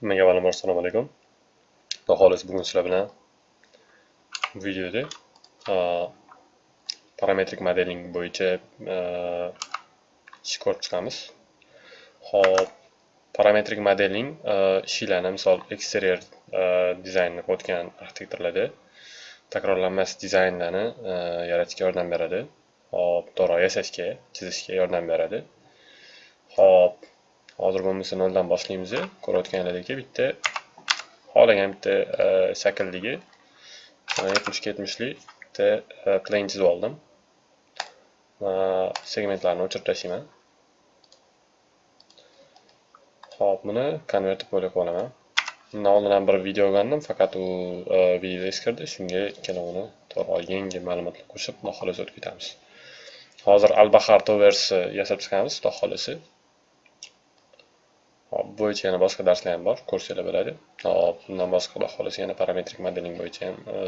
Hammaga avvalambor assalomu alaykum. Xudo xohlasa bugun sizlar bilan videoda parametrik modeling bo'yicha ish ko'rib chiqamiz. Xo'p, parametrik modeling ishlarni misol eksterior dizaynni o'tgan arxitektorlarda takrorlanmas dizaynlarni yaratishga yordam beradi. Xo'p, to'g'ri yasashga, chizishga yordam beradi. Xo'p, hozir bo'lmasa noldan boshlaymiz ko'rayotganlaringdek bitta xohlagan bitta shakldagi 70 70lik bitta plan chizib oldim. Segmentlarni o'chirib tashlayman Xo'p, buni konvertib bo'lib olaman. Bundan oldin ham bir video olgandim faqat u e, video eskirdi. Shunga ikkalovini to'g'ri yangi ma'lumotlar qo'shib xudo xohlasa o'tib ketamiz hozir albahar toversi e, yasab chiqamiz xudo xohlasa Hop, bo'yicha yana boshqa darslar ham bor, kurslar bo'ladi. Hop, bundan boshqa xudo xohlasa yana parametrik modeling bo'yicha ham e,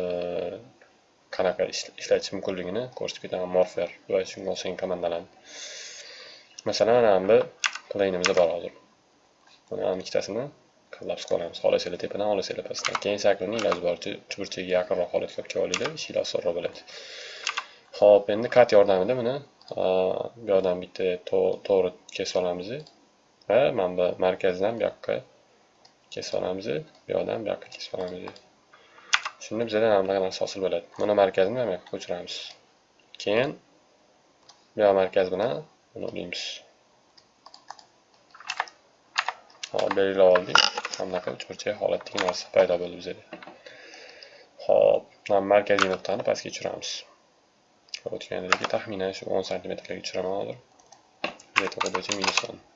qanaqa ishlatish mumkinligini ko'rsatib ketaman. Morpher va shunga o'xshagan komandalarni. Masalan, mana bu planeimiz bor hozir. Buni ham ikkitasini kollaps qilamiz. Xohlasanglar tepadan, xohlasanglar pastdan. Keyin shaklini iloji boricha uchburchaga yaqinroq holatga olib kelib olinglar, ishinglar osonroq bo'ladi. Hop, endi kat yordamida buni e, bu yoqdan bitta to'g'ri kesib olamiz. Va mana bu markazdan bu yoqqa kesib olamiz bu yoqdan bu yoqqa kesib olamiz shunda bizada mana bunaqa narsa hosil bo'ladi. Buni markazini mana bu yoqqa ko'chiramiz keyin bu yoq markaz bilan buni uramiz hop belgilab oldik. Mana bunaqa uchburchak holatdagi narsa paydo bo'ldi bizada hop mana markaziy nuqtani pastga tushiramiz. O'tganidagi taxminan shu 10 santimetrga tushiraman hozir. Z bo'yicha minus 10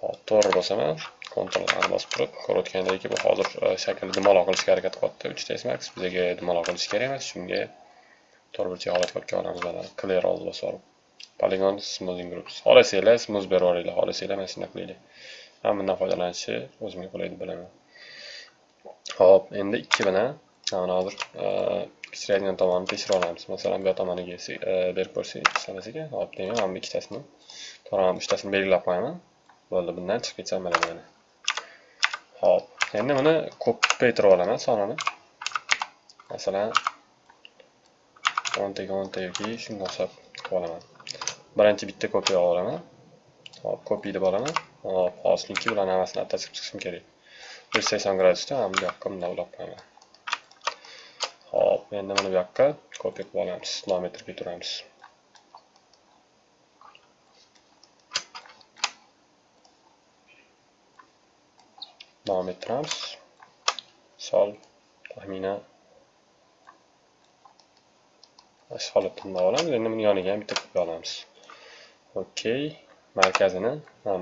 Hop, to'g'ri bosaman. Ctrl bosib turib, ko'rayotgandek bu hozir e, shaklni dumaloq qilishga harakat qilyapti. 3 ta max bizga dumaloq qilish kerak emas. Shunga to'g'ri burchak holatga olib kelamiz mana. Clear all bosib. Polygon smoothing groups. Xohlasanglar smooth berib yuboringlar, xohlasanglar mana shunday qilinglar. Ham bundan foydalanishni o'zimga qulay deb bilaman. Hop, endi 2 bilan mana hozir e, kichraydigan tomonini tekshirib olamiz. Masalan, bu tomoniga e, berib ko'rsak ishlamas ekan. Hop, demak, mana bu ikkitasini, to'g'ri, uchtasini belgilab qo'yaman. Bo'ldi bundan chiqib ketsam bo'ladi mana ho'p endi buni ko'paytirib olaman sonini. Masalan o'ntaga o'nta yoki shunga o'xshab qilib olaman. Birinchi bitta kopiya olaman. Hop kopiy deb olaman. Hop hozirniki bilan hammasini attachib chiqishim kerak. Bir yuz sakson gradusda mana bu yoqqa bunday ulab qo'yaman. Hop endi mana bu yoqqa kopiya qilib olamiz. Davom turamiz davom ettiramiz sol taxminan shu holatda olamiz endi buni yoniga ham bitta ko'pay olamiz. Okey markazini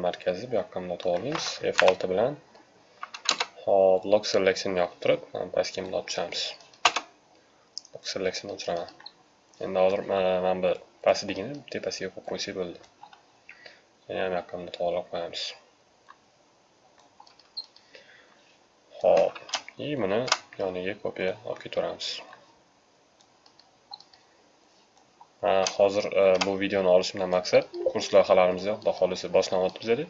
markazni bu yoqqa bunday olamiz f6 bilan hop lock selectionni yoqib turib pastga bunday tushamiz. Lock selectionni o'chiraman endi hozir mana bu pastligini tepasiga qo'yib qo'ysak bo'ldi. Yana bu yoqqa bunday qo'yamiz. Hop, и buni yoniga kopiya olib ketaveramiz. Hozir bu videoni olishimdan maqsad kurs loyihalarimizni xudo xohlasa boshlanyapti bizada.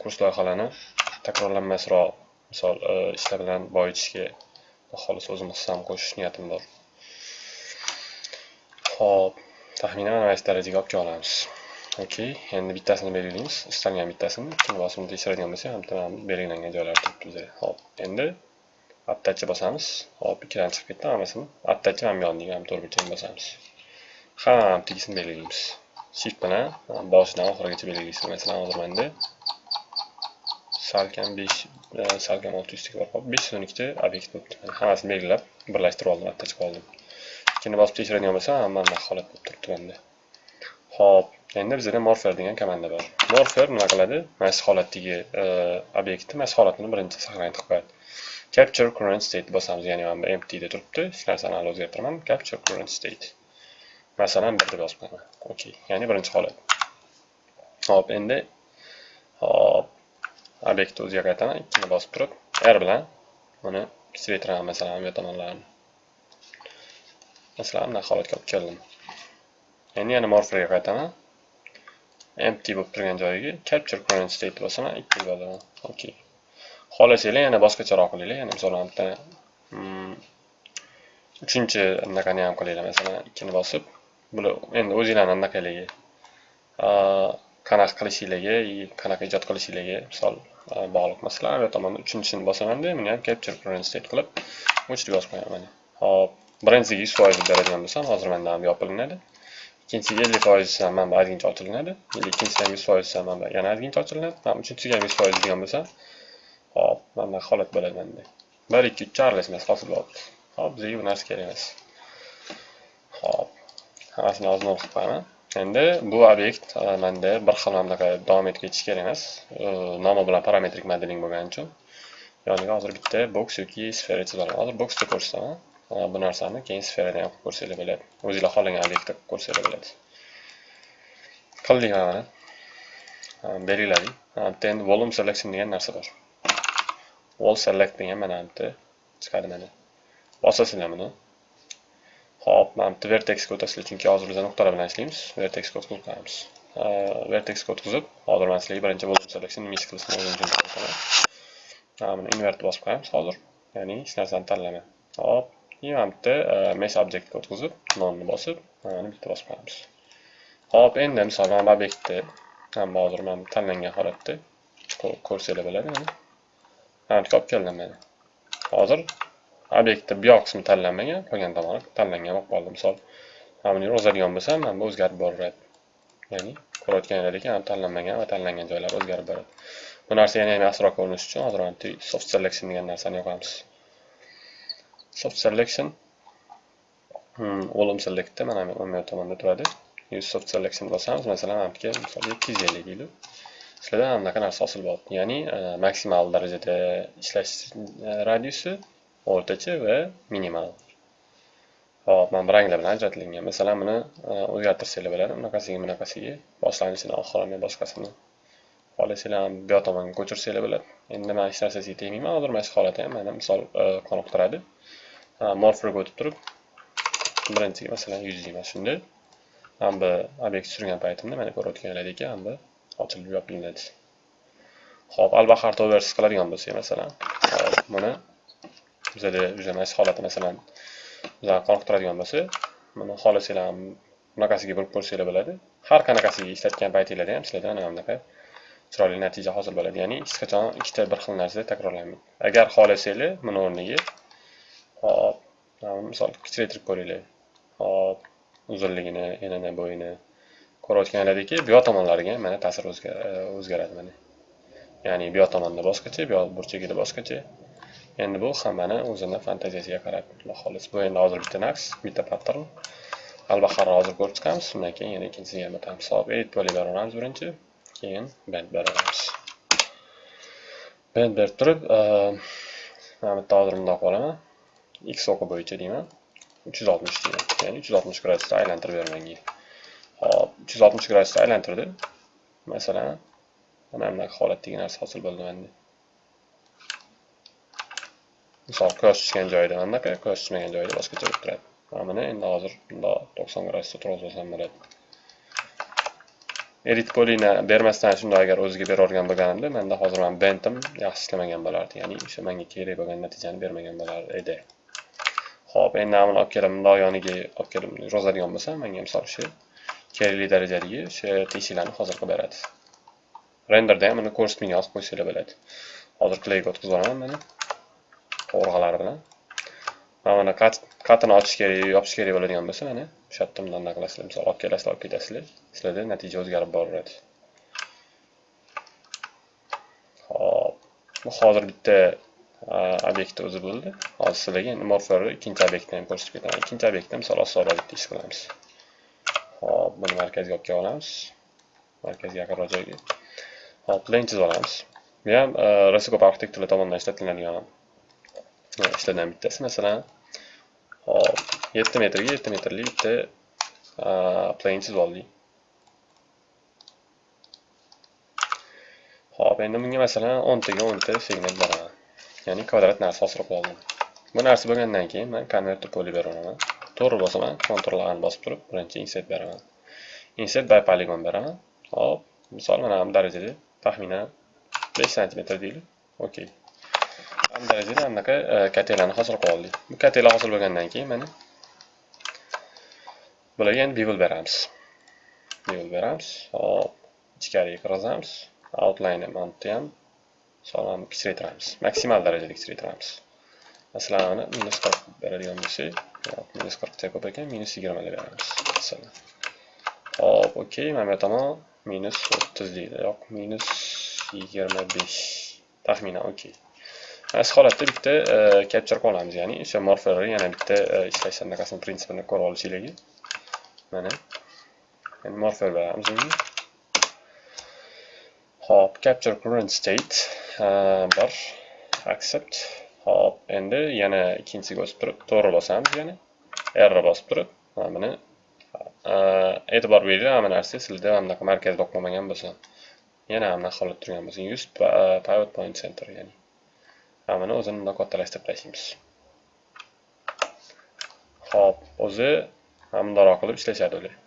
Kurs loyihalarini takrorlanmasroq, misol ishlar bilan boyitishga xudo xohlasa o'zim hissam qo'shish niyatim bor. Xo'p, taxminan mana shu darajaga olib kela olamiz. Okey, endi bittasini belgilaymiz. Istalgan bittasini kim bosimni tekshiradigan bo'lsa, ham belgilangan joylari turibdi bizda. Hop, endi attachni bosamiz. Hop, ikkidan chiqib ketdi hammasini. Attachni ham yoniga ham to'g'ri burchakni bosamiz. ham tegisini belgilaymiz. Shift bilan boshidan oxirigacha belgilaysiz. Masalan, hozir menda salkam 5 salkam 600 lik bor. Hop, 512 ta obyekt bo'libdi. Hammasini belgilab, birlashtirib oldim, attach qildim. Ikkini bosib tekshiradigan bo'lsam hamma holat bo'lib turibdi menda. Hop, endi bizda morpher degan komanda bor. morfer nima qiladi? Mana holatdagi e, obyektni, mana holatini birinchi saqlanib qo'yadi. Capture current state bosamiz, ya'ni mana bu empty da turibdi. Hech narsani hali o'zgartiraman. Capture current state. Masalan, 1 deb yozib qo'yaman. Okey, ya'ni birinchi holat. Hop, endi hop obyektni o'ziga qaytaman. Ikkini bosib turib, R bilan uni kichiraytiraman, masalan, bu tomonlarni. Masalan, bunaqa holatga olib keldim. Endi yana morpherga qaytaman. Empty bo'lib turgan joyiga capture current state bosaman 2 bo'laman okey xohlasanglar yana boshqacharoq qilinglar. Yana misolan bitta mm, uchinchi anaqani ham qilinglar. Masalan ikkini bosib bular endi o'zinglarni anaqaligi qanaqa qilishinglarga qanaqa ijod qilishinglarga misol bog'liq masalan bu tomonda uchinchisini bosamanda buni ham capture current state qilib o'chirib yozib qo'yaman. Hop birinchisiga yuz foiz beradigan bo'lsam hozir manda ham yopilinadi ikkinchisiga ellik foiz manba ozgincha ochilinadi. Ikkinchisiga ham yuz foiz manba yana ozgincha ochilinadi. Mana uchinchisiga ham yuz foiz degan bo'lsam hop mana bunaqa holat bo'ladi manda bir ikki uch aralashmasi hosil bo'libdi. Hop bizga bu narsa kerak emas. Hop hammasini ozma qilib qo'yaman. Endi bu obyekt e, manda bir xil mana bunaqa davom etib ketishi kerak emas. E, nomi bilan parametrik modeling bo'lgani uchun. Yoniga hozir bitta boks yoki sfera chizaman hozir boksda ko'rsataman. Bu narsani keyin sferada ham qilib ko'rsanglar bo'ladi. O'zinglar xohlagan obyektda qilib ko'rsanglar bo'ladi. Qildik mana belgiladik bitta endi volume selection degan narsa bor. Wall select degan mana bitta chiqadi mana. Bosasizlar buni. Hop mana bitta vertexga o'tasizlar chunki hozir biz nuqtalar bilan ishlaymiz. Vertexga o'tkazib qo'yamiz vertexga o'tkazib hozir man sizlarga birinchi volume selection nima ish qilishini o'zim mana buni invert bosib qo'yamiz hozir. Ya'ni hech narsani tanlamay hop. Keyin mana bitta mesh obyektga o'tkazib nonni bosib mana bitta bosib qo'yamiz hop endi misol mana bu obyektni hamma hozir mana tanlangan holatda ko'rsanglar bo'ladi mana mana olib keldim mana hozir obyektni bu yoq qismi tanlanmagan qolgan tomoni tanlangan bo'lib qoldi misol mana buni yurg'izadigan bo'lsam mana bu o'zgarib boraveradi ya'ni ko'rayotganlaringdek tanlanmagan va tanlangan joylar o'zgarib boradi bu narsa yana ham asroq ko'rinishi uchun hozir mana soft selection degan narsani yoqamiz soft selection. Hmm, Volume selectda mana bu o'ng tomonda turadi. Use soft selection bosamiz. Masalan mana bu yerga misol ikki yuz ellik deylik sizlarda mana bunaqa narsa hosil bo'libdi ya'ni e, maksimal darajada ishlash e, radiusi o'rtacha va minimal. Hop mana bu ranglar bilan ajratilgan masalan buni e, o'zgartirsanglar bo'ladi. Bunaqasiga bunaqasiga boshlanishini oxirini boshqasini xohlasanglar bu yoq tomonga ko'chirsanglar bo'ladi. Endi man hech narsasiga tegmayman. Hozir mana shu holatni ham mana misol qoniqtiradi. Morfga o'tib turib birinchiga masalan yuz deyman shunda mana bu obyekt surgan paytimda mana ko'rayotganlaringdek mana bu ochilib yopiladi ho'p albahar to'g'risi qiladigan bo'lsak masalan hop buni bizada juda holati masalan bizani qoniqtiradigan bo'lsa buni xohlasanglar bunaqasiga burib ko'rsanglar bo'ladi. Har qanaqasiga ishlatgan paytinglarda ham sizlarda mana bunaqa chiroyli natija hosil bo'ladi. Ya'ni hech qachon ikkita bir xil narsa takrorlanmaydi agar xohlasanglar buni o'rniga hop misol kichraytirib ko'ringlar hop uzunligini enini bo'yini ko'rayotganlaringdek bu yoq tomonlariga mana ta'sir o'zgaradi mana ya'ni bu yoq tomonda boshqacha bu yoq burchagida boshqacha endi bu hammani o'zini fantaziyasiga qarab xudo xohlasa bu endi hozir bitta naqsh bitta pattern albahorni hozir ko'rib chiqamiz undan keyin yana ikkinchisiga ham o'tamiz hop edit polymer beraveramiz birinchi keyin bend beramiz bend berib turib mana bitta hozir bundoq olaman x o'qi bo'yicha deyman uch yuz oltmish deyman ya'ni uch yuz oltmish gradusda aylantirib bermanga hop uch yuz oltmish gradusda aylantirdi masalan mana bunaqa holatdagi narsa hosil bo'ldi menda misol quyosh tushgan joyda mana bunaqa quyosh tushmagan joyda boshqacha bo'lib turadi mana buni endi hozir bundoq to'qson gradusda turg'izib olsam bo'ladi edit polina bermasdan shunday agar o'ziga beravergan bo'lganimda manda hozir man bentim yaxshi ishlamagan bo'lardi. Ya'ni o'sha menga kerak bo'lgan natijani bermagan bo'lar edi. Xo'p, endi buni olib kelib bundoq yoniga olib kelib yurg'izadigan bo'lsam menga misol shu kerakli darajadagi o'sha teshiklarni hozir qilib beradi. Renderda ham uni ko'rsatmaga yozib qo'ysanglar bo'ladi. Hozir klayga o'tkazib olaman mana. Qovurg'alari bilan. Mana buni qatini ochish kerak yopish kerak bo'ladigan bo'lsa mana o'sha yerda bundan naqlasizlar, misol olib kelasizlar olib ketasizlar. Sizlarda natija o'zgarib boraveradi. Xo'p, hozir bitta Э, obyekti o'zi bo'ldi. Hozir sizlarga morflarni ikkinchi obyektni ham ko'rsatib ketaman. Ikkinchi obyektni misol osonroq bitta ish qilamiz. Hop buni markazga olib kelib olamiz markazga yaqinroq joyga hop len chizib olamiz. Bu ham e, rasikop ko'p arxitektorlar tomonidan ishlatiladigan e, ishlardan bittasi. Masalan hop yetti metrga yetti metrli bitta e, plane chizib oldik. Hop endi bunga masalan o'ntaga o'nta segment beraman. Ya'ni kvadrat narsa hosil oldim bu narsa bo'lgandan keyin man konverter poli beraman to'g'ri bosaman Ctrl A bosib turib birinchi insert beraman insert by polygon beraman hop misol mana bu darajada taxminan 5 sm deylik okey bu darajada anaqa katelani hosil qilib oldik bu katela hosil bo'lgandan keyin mana bularga endi bevel beramiz bevel beramiz hop ichkariga kirgizamiz outline mana ham sog'lom kichraytiramiz maksimal darajada kichraytiramiz masalan mana minus qirq beradigan bo'lsak minus qirqcha ko'p ekan minus deb beramiz masalan. Hop okey mana bu tomon minus o'ttiz deydi yo'q minus yigirma besh taxminan okey. Mana shu holatda bitta e, capture qilib olamiz ya'ni o'sha morferni yana bitta e, ishlash anaqasini prinsipini ko'rib olishinglarga mana. Endi morfer beramiz unga. Hop capture current state. Bir accept hop endi yana ikkinchisiga o'sib turib to'g'ri bosamiz yana. R bosib turib mana buni e, e'tibor beringlar hamma narsa sizlarda mana bunaqa markazda o'qilmagan bo'lsa yana bunaqa holat turgan bo'lsa use pivot point center ya'ni. Hammani o'zini bundoq kattalashtirib tashlaymiz. Hop o'zi bundoq qilib ishlashadi ular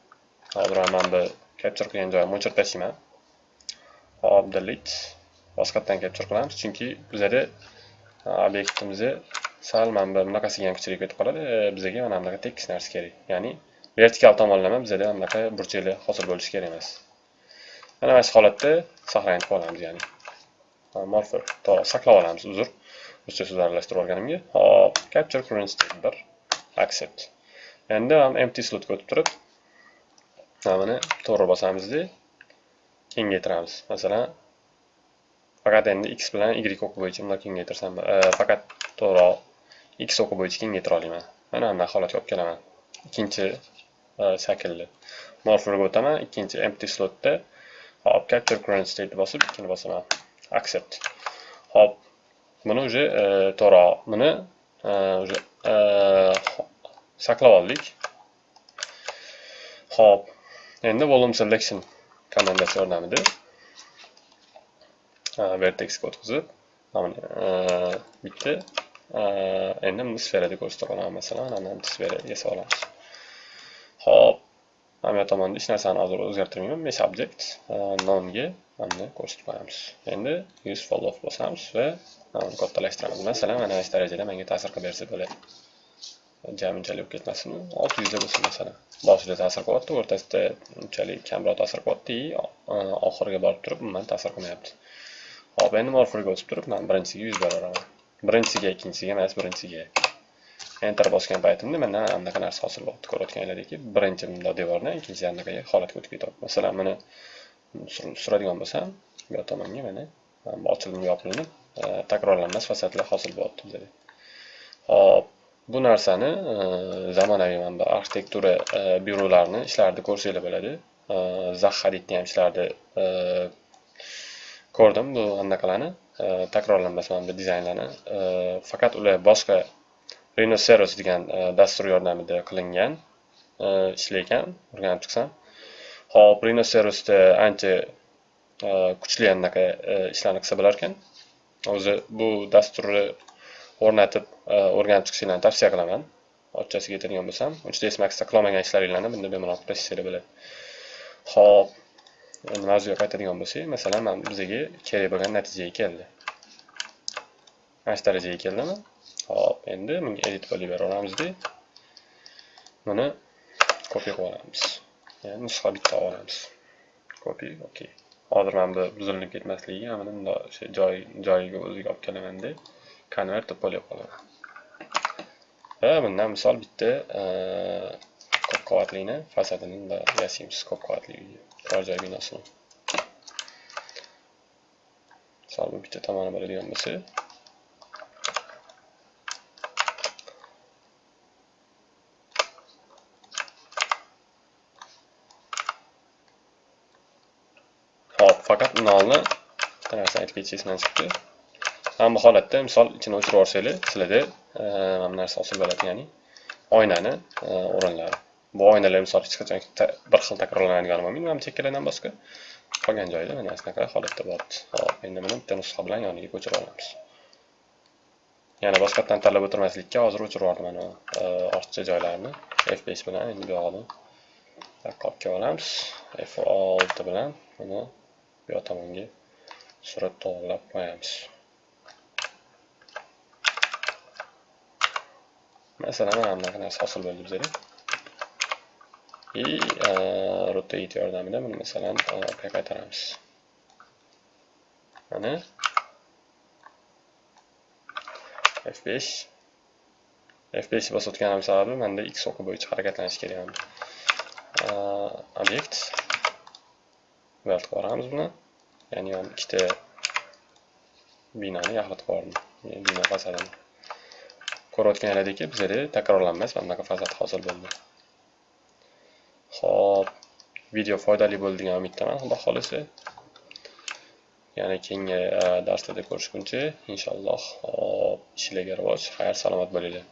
hozir mana bu capture qilgan joyimni o'chirib tashlayman. Hop delete boshqatdan capture qilamiz chunki bizada obyektimizni sal mana bu bunaqasiga ham kuchli ketib qoladi e, bizga mana bunaqa tekis narsa kerak. Ya'ni vertikal tomonlama bizada bunaqa burchaklar hosil bo'lishi kerak emas. Mana mana shu holatda saqlanib qolamiz ya'ni. Morfer saqlab olamiz uzr ruscha so'z aralashtirib olganimga. Hop capture current state bir accept. Endi empty slotga o'tib turib mana buni to'g'ri bosamizda kengaytiramiz. Masalan faqat endi x bilan y o'qi bo'yicha bundoq kengaytirsam faqat to'g'ri x o'qi bo'yicha kengaytira olaman mana bunday holatga olib kelaman ikkinchi shaklni morpherga o'taman ikkinchi empty slotda hop capture current state bosib ikkini bosaman accept. Hop. Buni уже to'g'riroq to'g'ri buni уже saqlab oldik hop. Endi volume selection. Komandasi yordamida vertexga o'tkazib e, bitta e, endi buni sferada ko'rsatib olaman masalan ana bu sfera yasab olamiz hop mana bu tomonda hech narsani hozir o'zgartirmayman. Mesh object e, nonga mana ko'rsatib qo'yamiz. Endi use follow off bosamiz va buni kattalashtiramiz. Masalan mana shu darajada menga ta'sir qilib bersa bo'ladi. Jami unchalik bo'lib ketmasin. Olti yuzda bo'lsin masalan. Boshida ta'sir qilyapti o'rtasida unchalik kamroq ta'sir qilyapti oxiriga borib turib umuman ta'sir qilmayapti. Hop endi morferga o'tib turib men birinchisiga yuz beraveraman birinchisiga ikkinchisiga emas birinchisiga enter bosgan paytimda mana anaqa narsa hosil bo'lyapti ko'rayotganlaringki birinchi bunda devordan ikkinchi anaqaga holatga o'tib ketyapti. Masalan buni suradigan bo'lsam bu tomonga mana ochilib yopilinib e, takrorlanmas fasadlar hosil bo'lyapti bizda. hop bu narsani e, zamonaviy mana arxitektura e, byurolarining byurolarini ishlarida ko'rsanglar bo'ladi. Zax hadidni ham ishlarida ko'rdim bu anaqalarni. Takrorlanmas mana bu dizaynlarni. Faqat ular boshqa rinoseros degan e, dastur yordamida qilingan e, ishlaykan o'rganib chiqsam. Hop rinoserosda ancha e, kuchli anaqa ishlarni qilsa bo'larkan o'zi bu dasturni o'rnatib o'rganib chiqishinglarni tavsiya qilaman. Ochchasiga aytadigan bo'lsam hds maxda qilolmagan ishlaringlarni bunda bemalol qilishsanglar bo'ladi. Ho'p mavzuga qaytadigan bo'lsak masalan mana bizga kerak bo'lgan natijaga keldi. Mana shu darajaga keldimi? Hop endi bunga edit qilib beraveramizda buni kopiya qilib olamiz. Ya'ni nusxa bitta olib olamiz. Copy okey hozir mana bu buzilib ketmasligiga mana bundoq o'sha joy joyiga o'ziga olib kelamanda convert deb qo'yib qolaman va bundan misol bitta ko'p qavatlini fasadini yasaymiz ko'p qavatli uyni turar joy binosini. Misol bu bitta tomoni bo'ladigan bo'lsa. Hop faqat nolni bitta narsani aytib ketish esimdan chiqdi? Mana bu holatda misol ichini o'chirib yuborsanglar sizlarda mana bu narsa hosil bo'ladi ya'ni oynani o'rinlari. Bu oynalar misol hech qachon bir xil takrorlanadigan bo'lmaydi mana bu chekkalardan boshqa qolgan joyda mana shunaqa holatda bo'lyapti hop endi buni bitta nusxa bilan yoniga ko'chirib olamiz yana boshqatdan tanlab o'tirmaslikka hozir o'chirib yubordim mana eh, ortiqcha joylarni f5 bilan endi bu yoqni olib olamiz f6 bilan buni bu yoq tomonga surat to'g'irlab qo'yamiz. Masalan mana bunaqa narsa hosil bo'ldi bizada и э, rotate yordamida buni masalan э, orqaga qaytaramiz. Mana. F5 f5 bosayotganim sababi menda x o'qi bo'yicha harakatlanish kerak э, obyekt buyoqqa boramiz buni. Ya'ni ham ikkita binoni yaxlatib yubordim. Bino fasadini. Ko'rayotganlaringdek bizada takrorlanmas mana bunaqa fasad hosil bo'ldi. Xo'p, video foydali bo'ldi degan umiddaman. Xudo xohlasa. Yana keyingi e, darslarda ko'rishguncha inshaalloh hop ishlarga rivoj xayr salomat bo'linglar.